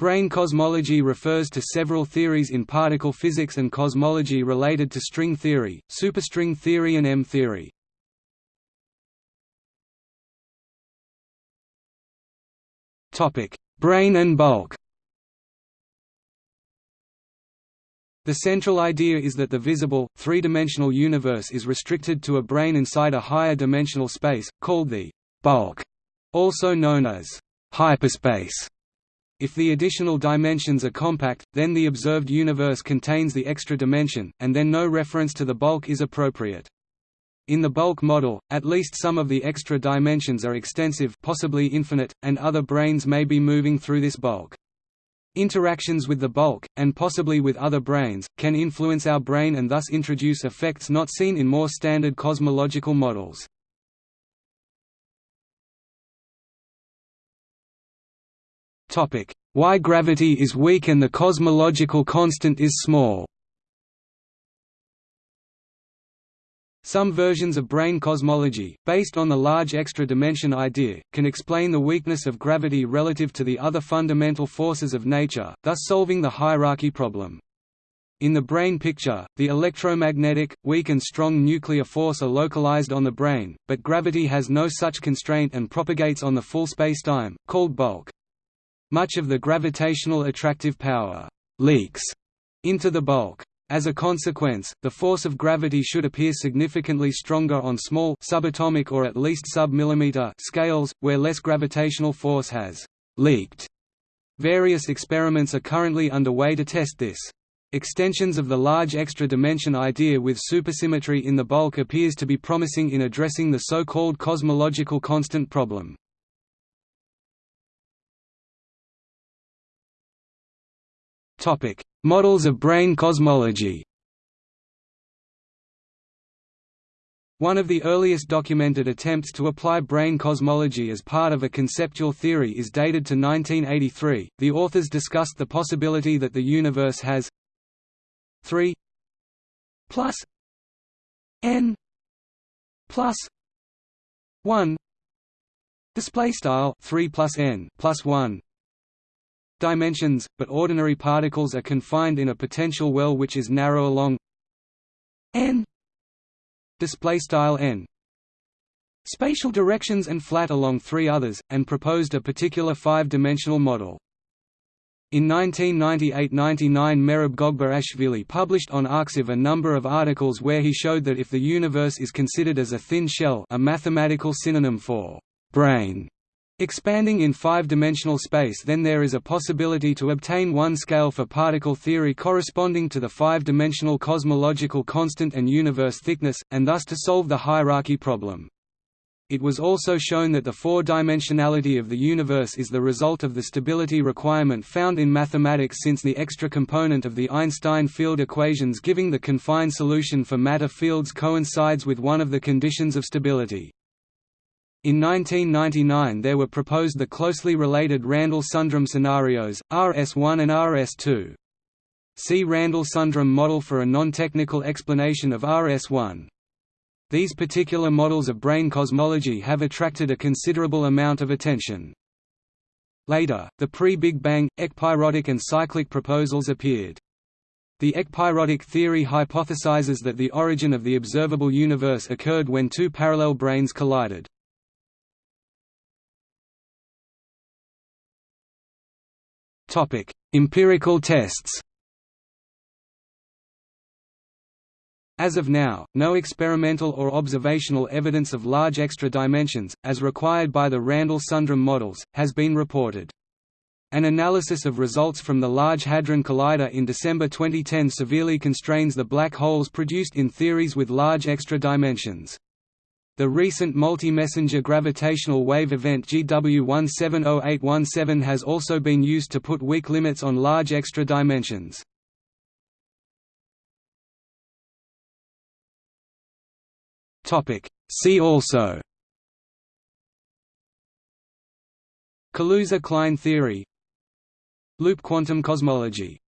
Brane cosmology refers to several theories in particle physics and cosmology related to string theory, superstring theory and M-theory. Brane and bulk The central idea is that the visible, three-dimensional universe is restricted to a brane inside a higher dimensional space, called the bulk, also known as hyperspace. If the additional dimensions are compact, then the observed universe contains the extra dimension, and then no reference to the bulk is appropriate. In the bulk model, at least some of the extra dimensions are extensive possibly infinite, and other branes may be moving through this bulk. Interactions with the bulk, and possibly with other branes, can influence our brane and thus introduce effects not seen in more standard cosmological models. Why gravity is weak and the cosmological constant is small Some versions of brane cosmology, based on the large extra dimension idea, can explain the weakness of gravity relative to the other fundamental forces of nature, thus solving the hierarchy problem. In the brane picture, the electromagnetic, weak and strong nuclear force are localized on the brane, but gravity has no such constraint and propagates on the full spacetime, called bulk. Much of the gravitational attractive power leaks into the bulk. As a consequence, the force of gravity should appear significantly stronger on small subatomic or at least sub-millimeter scales, where less gravitational force has leaked. Various experiments are currently underway to test this. Extensions of the large extra dimension idea with supersymmetry in the bulk appears to be promising in addressing the so-called cosmological constant problem. Topic: Models of brane cosmology. One of the earliest documented attempts to apply brane cosmology as part of a conceptual theory is dated to 1983. The authors discussed the possibility that the universe has 3 plus n plus 1 display style 3 plus n plus 1 dimensions, but ordinary particles are confined in a potential well which is narrow along n display style n spatial directions and flat along three others, and proposed a particular five-dimensional model. In 1998–99 Merab Gogberashvili published on Arxiv a number of articles where he showed that if the universe is considered as a thin shell a mathematical synonym for brane, Expanding in five-dimensional space then there is a possibility to obtain one scale for particle theory corresponding to the five-dimensional cosmological constant and universe thickness, and thus to solve the hierarchy problem. It was also shown that the four-dimensionality of the universe is the result of the stability requirement found in mathematics since the extra component of the Einstein field equations giving the confined solution for matter fields coincides with one of the conditions of stability. In 1999 there were proposed the closely related Randall-Sundrum scenarios, RS1 and RS2. See Randall-Sundrum model for a non-technical explanation of RS1. These particular models of brane cosmology have attracted a considerable amount of attention. Later, the pre-Big Bang, ekpyrotic and cyclic proposals appeared. The ekpyrotic theory hypothesizes that the origin of the observable universe occurred when two parallel branes collided. Topic: Empirical tests. As of now, no experimental or observational evidence of large extra dimensions, as required by the Randall-Sundrum models, has been reported. An analysis of results from the Large Hadron Collider in December 2010 severely constrains the black holes produced in theories with large extra dimensions. The recent multi-messenger gravitational wave event GW170817 has also been used to put weak limits on large extra dimensions. See also Kaluza-Klein theory Loop quantum cosmology